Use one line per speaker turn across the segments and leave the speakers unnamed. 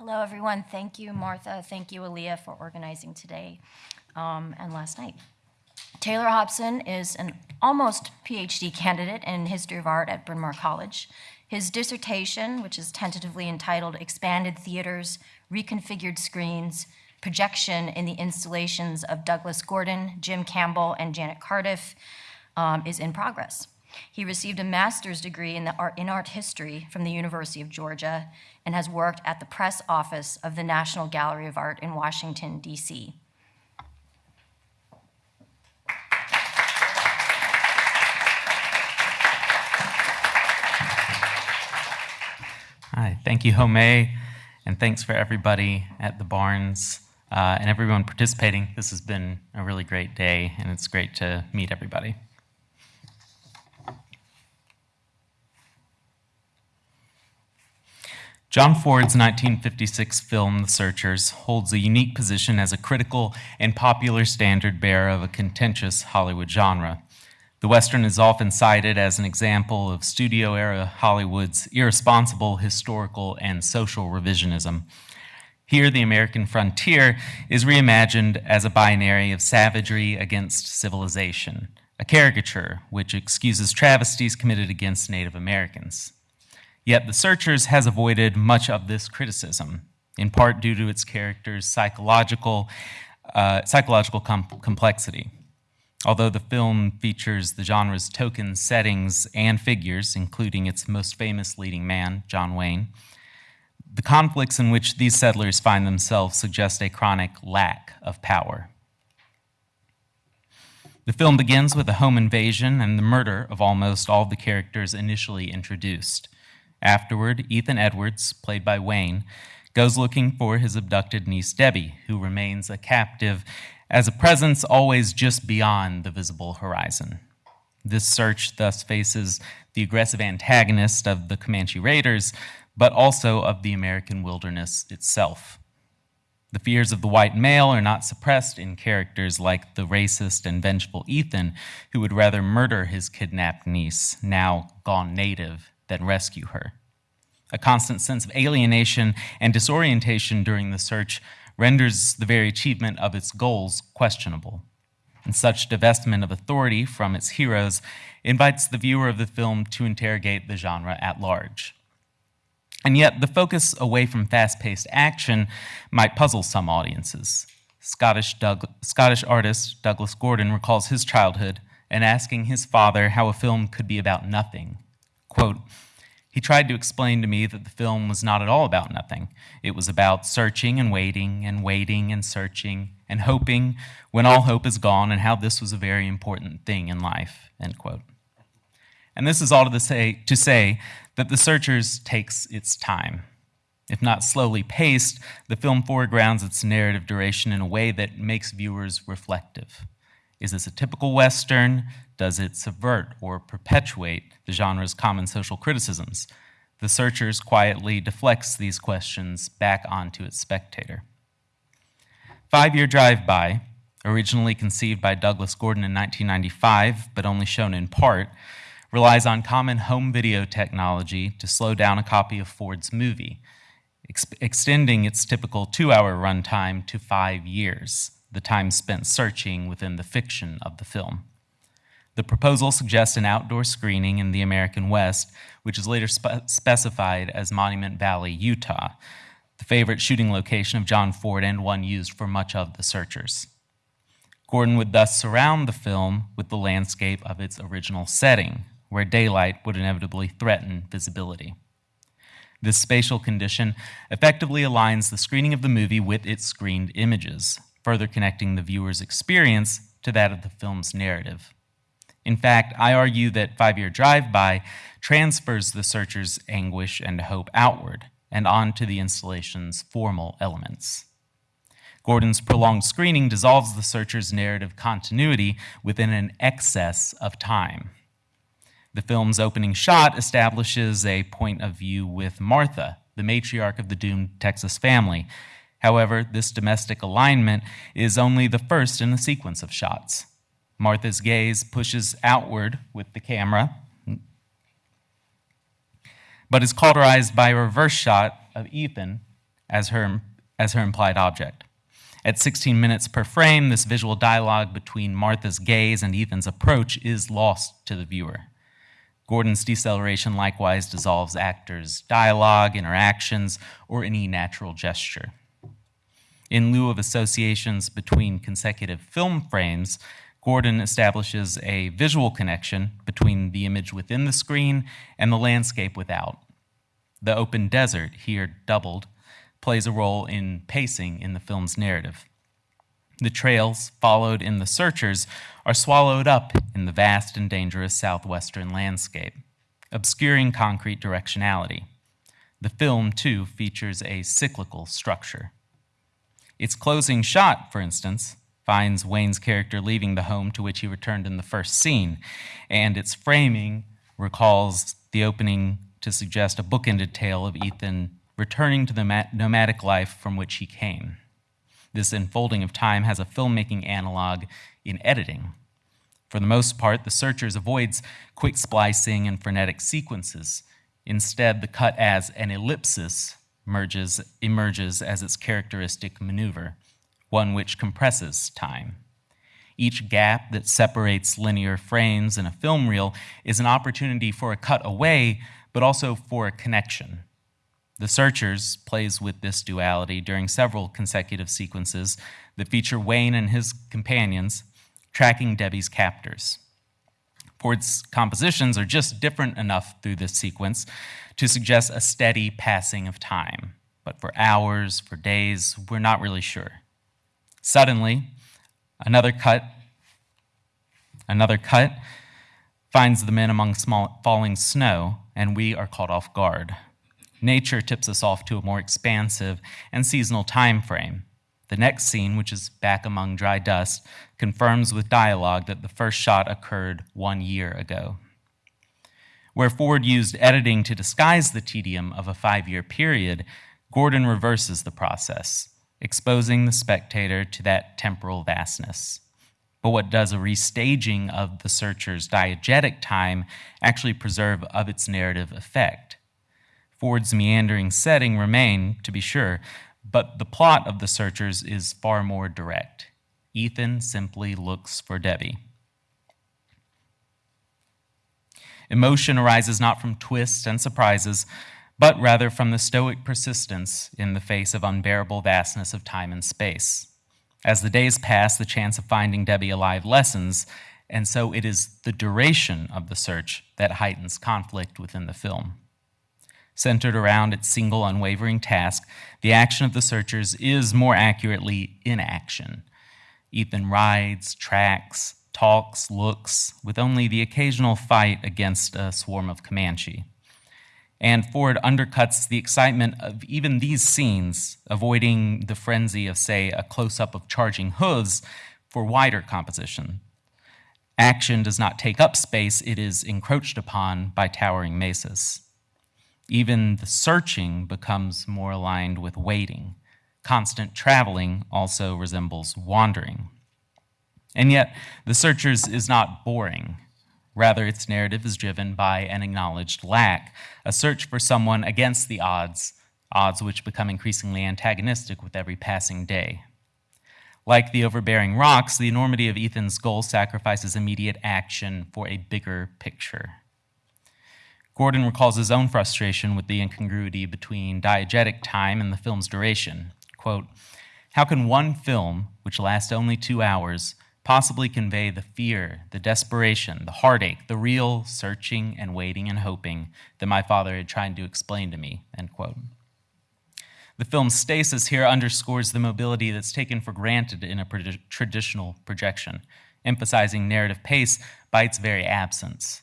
Hello, everyone. Thank you, Martha. Thank you, Aaliyah, for organizing today um, and last night. Taylor Hobson is an almost PhD candidate in history of art at Bryn Mawr College. His dissertation, which is tentatively entitled Expanded Theaters, Reconfigured Screens, Projection in the Installations of Douglas Gordon, Jim Campbell, and Janet Cardiff, um, is in progress. He received a master's degree in, art, in art history from the University of Georgia and has worked at the press office of the National Gallery of Art in Washington, D.C.
Hi, thank you, Home, and thanks for everybody at the Barnes uh, and everyone participating. This has been a really great day, and it's great to meet everybody. John Ford's 1956 film, The Searchers, holds a unique position as a critical and popular standard bearer of a contentious Hollywood genre. The Western is often cited as an example of studio era Hollywood's irresponsible historical and social revisionism. Here, the American frontier is reimagined as a binary of savagery against civilization, a caricature which excuses travesties committed against Native Americans. Yet The Searchers has avoided much of this criticism, in part due to its character's psychological, uh, psychological com complexity. Although the film features the genre's token settings and figures, including its most famous leading man, John Wayne, the conflicts in which these settlers find themselves suggest a chronic lack of power. The film begins with a home invasion and the murder of almost all the characters initially introduced. Afterward, Ethan Edwards, played by Wayne, goes looking for his abducted niece Debbie, who remains a captive as a presence always just beyond the visible horizon. This search thus faces the aggressive antagonist of the Comanche Raiders, but also of the American wilderness itself. The fears of the white male are not suppressed in characters like the racist and vengeful Ethan, who would rather murder his kidnapped niece, now gone native, than rescue her. A constant sense of alienation and disorientation during the search renders the very achievement of its goals questionable. And such divestment of authority from its heroes invites the viewer of the film to interrogate the genre at large. And yet, the focus away from fast paced action might puzzle some audiences. Scottish, Doug Scottish artist Douglas Gordon recalls his childhood and asking his father how a film could be about nothing. Quote, he tried to explain to me that the film was not at all about nothing. It was about searching and waiting and waiting and searching and hoping when all hope is gone and how this was a very important thing in life, end quote. And this is all to say, to say that The Searchers takes its time. If not slowly paced, the film foregrounds its narrative duration in a way that makes viewers reflective. Is this a typical Western? Does it subvert or perpetuate the genre's common social criticisms? The Searchers quietly deflects these questions back onto its spectator. Five Year Drive By, originally conceived by Douglas Gordon in 1995, but only shown in part, relies on common home video technology to slow down a copy of Ford's movie, ex extending its typical two hour runtime to five years, the time spent searching within the fiction of the film. The proposal suggests an outdoor screening in the American West, which is later spe specified as Monument Valley, Utah, the favorite shooting location of John Ford and one used for much of The Searchers. Gordon would thus surround the film with the landscape of its original setting, where daylight would inevitably threaten visibility. This spatial condition effectively aligns the screening of the movie with its screened images, further connecting the viewer's experience to that of the film's narrative. In fact, I argue that Five Year Drive By transfers the searcher's anguish and hope outward and onto the installation's formal elements. Gordon's prolonged screening dissolves the searcher's narrative continuity within an excess of time. The film's opening shot establishes a point of view with Martha, the matriarch of the doomed Texas family. However, this domestic alignment is only the first in a sequence of shots. Martha's gaze pushes outward with the camera, but is cauterized by a reverse shot of Ethan as her, as her implied object. At 16 minutes per frame, this visual dialogue between Martha's gaze and Ethan's approach is lost to the viewer. Gordon's deceleration likewise dissolves actors' dialogue, interactions, or any natural gesture. In lieu of associations between consecutive film frames, Gordon establishes a visual connection between the image within the screen and the landscape without. The open desert, here doubled, plays a role in pacing in the film's narrative. The trails followed in The Searchers are swallowed up in the vast and dangerous southwestern landscape, obscuring concrete directionality. The film, too, features a cyclical structure. Its closing shot, for instance, finds Wayne's character leaving the home to which he returned in the first scene, and its framing recalls the opening to suggest a bookended tale of Ethan returning to the nomadic life from which he came. This unfolding of time has a filmmaking analog in editing. For the most part, The Searchers avoids quick splicing and frenetic sequences. Instead, the cut as an ellipsis merges, emerges as its characteristic maneuver, one which compresses time. Each gap that separates linear frames in a film reel is an opportunity for a cut away, but also for a connection. The Searchers plays with this duality during several consecutive sequences that feature Wayne and his companions tracking Debbie's captors. Ford's compositions are just different enough through this sequence to suggest a steady passing of time. But for hours, for days, we're not really sure. Suddenly, another cut, another cut finds the men among small, falling snow, and we are caught off guard. Nature tips us off to a more expansive and seasonal time frame. The next scene, which is back among dry dust, confirms with dialogue that the first shot occurred one year ago. Where Ford used editing to disguise the tedium of a five year period, Gordon reverses the process, exposing the spectator to that temporal vastness. But what does a restaging of the searcher's diegetic time actually preserve of its narrative effect? Ford's meandering setting remain, to be sure, but the plot of The Searchers is far more direct. Ethan simply looks for Debbie. Emotion arises not from twists and surprises, but rather from the stoic persistence in the face of unbearable vastness of time and space. As the days pass, the chance of finding Debbie alive lessens, and so it is the duration of the search that heightens conflict within the film centered around its single unwavering task, the action of the searchers is more accurately inaction. Ethan rides, tracks, talks, looks, with only the occasional fight against a swarm of Comanche. And Ford undercuts the excitement of even these scenes, avoiding the frenzy of, say, a close up of charging hooves for wider composition. Action does not take up space, it is encroached upon by towering mesas. Even the searching becomes more aligned with waiting. Constant traveling also resembles wandering. And yet, The Searchers is not boring. Rather, its narrative is driven by an acknowledged lack, a search for someone against the odds, odds which become increasingly antagonistic with every passing day. Like the overbearing rocks, the enormity of Ethan's goal sacrifices immediate action for a bigger picture. Gordon recalls his own frustration with the incongruity between diegetic time and the film's duration. Quote, How can one film, which lasts only two hours, possibly convey the fear, the desperation, the heartache, the real searching and waiting and hoping that my father had tried to explain to me? End quote. The film's stasis here underscores the mobility that's taken for granted in a traditional projection, emphasizing narrative pace by its very absence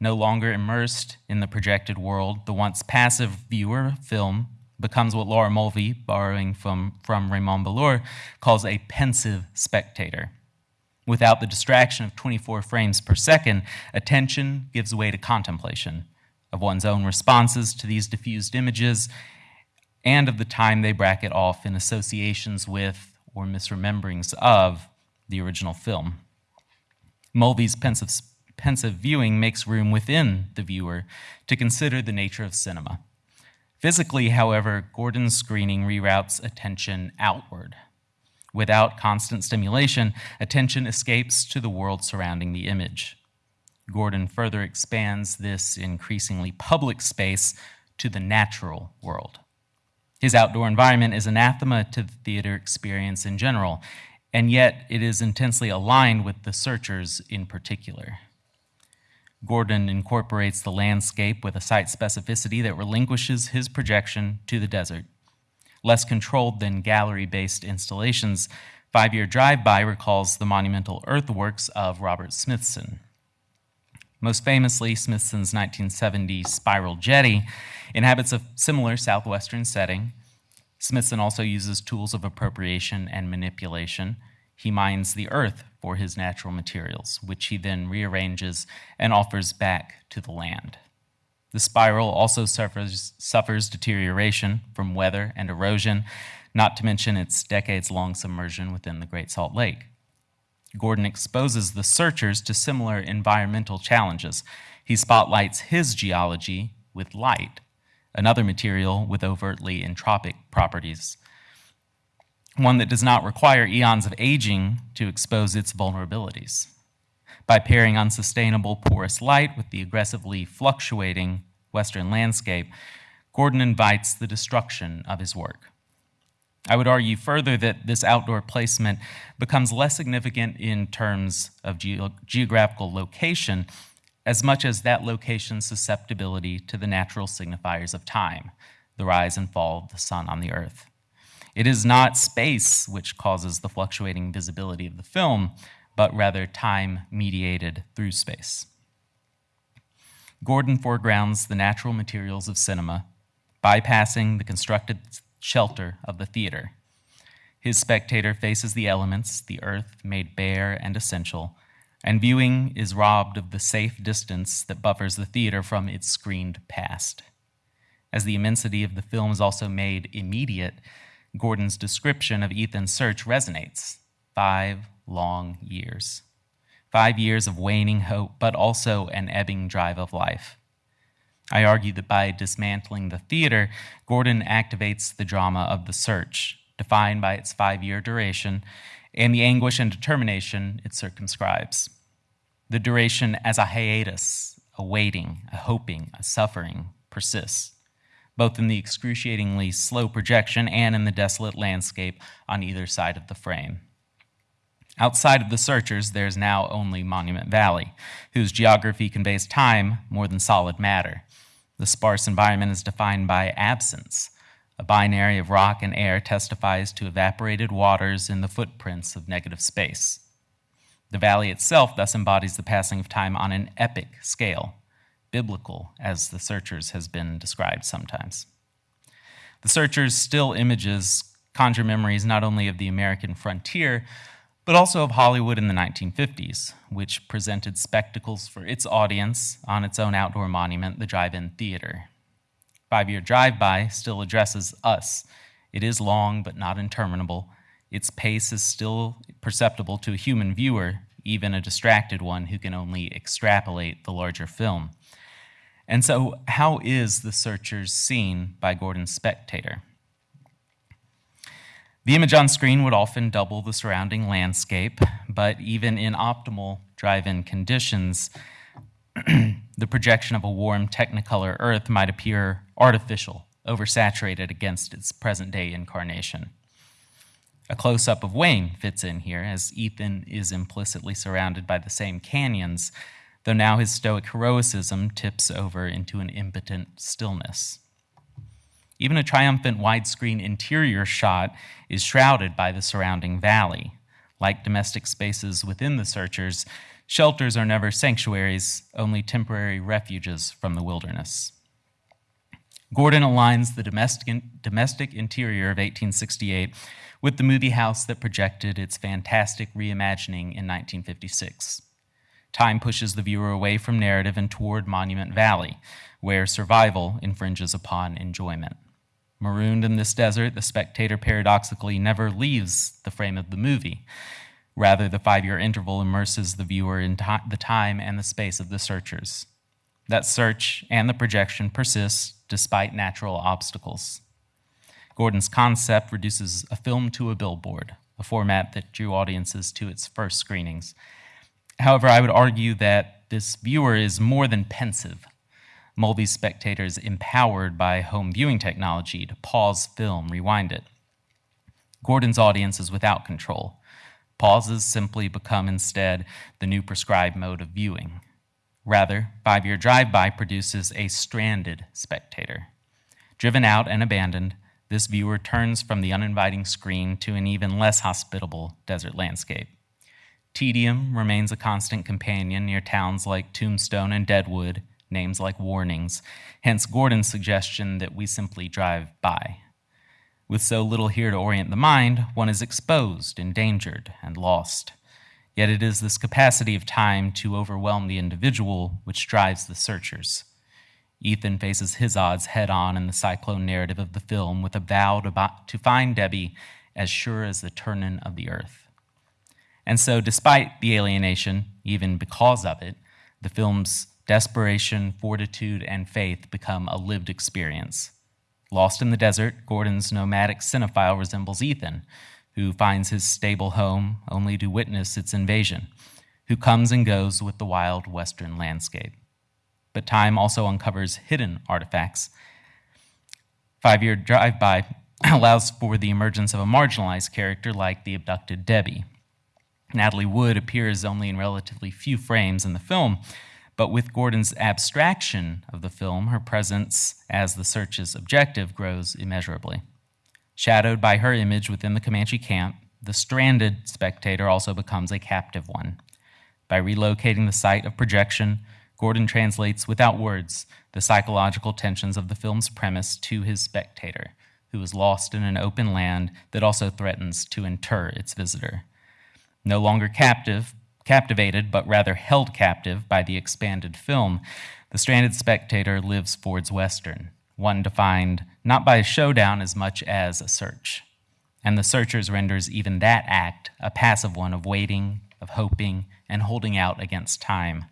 no longer immersed in the projected world, the once passive viewer film becomes what Laura Mulvey, borrowing from, from Raymond Bellour, calls a pensive spectator. Without the distraction of 24 frames per second, attention gives way to contemplation of one's own responses to these diffused images and of the time they bracket off in associations with or misrememberings of the original film. Mulvey's pensive pensive viewing makes room within the viewer to consider the nature of cinema. Physically, however, Gordon's screening reroutes attention outward. Without constant stimulation, attention escapes to the world surrounding the image. Gordon further expands this increasingly public space to the natural world. His outdoor environment is anathema to the theater experience in general, and yet it is intensely aligned with the searchers in particular. Gordon incorporates the landscape with a site specificity that relinquishes his projection to the desert. Less controlled than gallery based installations, Five Year Drive By recalls the monumental earthworks of Robert Smithson. Most famously, Smithson's 1970 spiral jetty inhabits a similar southwestern setting. Smithson also uses tools of appropriation and manipulation. He mines the earth for his natural materials, which he then rearranges and offers back to the land. The spiral also suffers, suffers deterioration from weather and erosion, not to mention its decades long submersion within the Great Salt Lake. Gordon exposes the searchers to similar environmental challenges. He spotlights his geology with light, another material with overtly entropic properties, one that does not require eons of aging to expose its vulnerabilities. By pairing unsustainable porous light with the aggressively fluctuating Western landscape, Gordon invites the destruction of his work. I would argue further that this outdoor placement becomes less significant in terms of ge- geographical location as much as that location's susceptibility to the natural signifiers of time, the rise and fall of the sun on the earth. It is not space which causes the fluctuating visibility of the film, but rather time mediated through space. Gordon foregrounds the natural materials of cinema, bypassing the constructed shelter of the theater. His spectator faces the elements, the earth made bare and essential, and viewing is robbed of the safe distance that buffers the theater from its screened past. As the immensity of the film is also made immediate, Gordon's description of Ethan's search resonates. Five long years. Five years of waning hope, but also an ebbing drive of life. I argue that by dismantling the theater, Gordon activates the drama of the search, defined by its five year duration, and the anguish and determination it circumscribes. The duration as a hiatus, a waiting, a hoping, a suffering, persists, both in the excruciatingly slow projection and in the desolate landscape on either side of the frame. Outside of the searchers, there's now only Monument Valley, whose geography conveys time more than solid matter. The sparse environment is defined by absence. A binary of rock and air testifies to evaporated waters in the footprints of negative space. The valley itself thus embodies the passing of time on an epic scale, biblical, as the searchers has been described sometimes. The searchers' still images conjure memories not only of the American frontier, but also of Hollywood in the 1950s, which presented spectacles for its audience on its own outdoor monument, the Drive In Theater. Five Year Drive By still addresses us. It is long, but not interminable. Its pace is still perceptible to a human viewer, even a distracted one who can only extrapolate the larger film. And so, how is The Searchers seen by Gordon's spectator? The image on screen would often double the surrounding landscape, but even in optimal drive in conditions, the projection of a warm Technicolor Earth might appear artificial, oversaturated against its present day incarnation. A close up of Wayne fits in here, as Ethan is implicitly surrounded by the same canyons, though now his stoic heroicism tips over into an impotent stillness. Even a triumphant widescreen interior shot is shrouded by the surrounding valley. Like domestic spaces within the searchers, shelters are never sanctuaries, only temporary refuges from the wilderness. Gordon aligns the domestic, domestic interior of 1868 with the movie house that projected its fantastic reimagining in 1956. Time pushes the viewer away from narrative and toward Monument Valley, where survival infringes upon enjoyment. Marooned in this desert, the spectator paradoxically never leaves the frame of the movie. Rather, the five year interval immerses the viewer in the time and the space of the searchers. That search and the projection persists despite natural obstacles. Gordon's concept reduces a film to a billboard, a format that drew audiences to its first screenings. However, I would argue that this viewer is more than pensive. Mulvey's spectators empowered by home viewing technology to pause film, rewind it. Gordon's audience is without control. Pauses simply become instead the new prescribed mode of viewing. Rather, Five Year Drive By produces a stranded spectator. Driven out and abandoned, this viewer turns from the uninviting screen to an even less hospitable desert landscape. Tedium remains a constant companion near towns like Tombstone and Deadwood, names like warnings, hence Gordon's suggestion that we simply drive by. With so little here to orient the mind, one is exposed, endangered, and lost. Yet it is this capacity of time to overwhelm the individual which drives the searchers. Ethan faces his odds head on in the cyclone narrative of the film with a vow to, to find Debbie as sure as the turning of the earth. And so, despite the alienation, even because of it, the film's desperation, fortitude, and faith become a lived experience. Lost in the desert, Gordon's nomadic cinephile resembles Ethan, who finds his stable home only to witness its invasion, who comes and goes with the wild western landscape. But time also uncovers hidden artifacts. Five year drive by allows for the emergence of a marginalized character like the abducted Debbie. Natalie Wood appears only in relatively few frames in the film, but with Gordon's abstraction of the film, her presence as the search's objective grows immeasurably. Shadowed by her image within the Comanche camp, the stranded spectator also becomes a captive one. By relocating the site of projection, Gordon translates without words the psychological tensions of the film's premise to his spectator, who is lost in an open land that also threatens to inter its visitor. No longer captive, captivated, but rather held captive by the expanded film, the stranded spectator lives Ford's Western, one defined not by a showdown as much as a search. And the searchers renders even that act a passive one of waiting, of hoping, and holding out against time.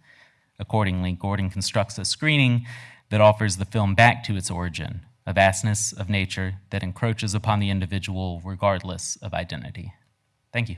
Accordingly, Gordon constructs a screening that offers the film back to its origin, a vastness of nature that encroaches upon the individual regardless of identity. Thank you.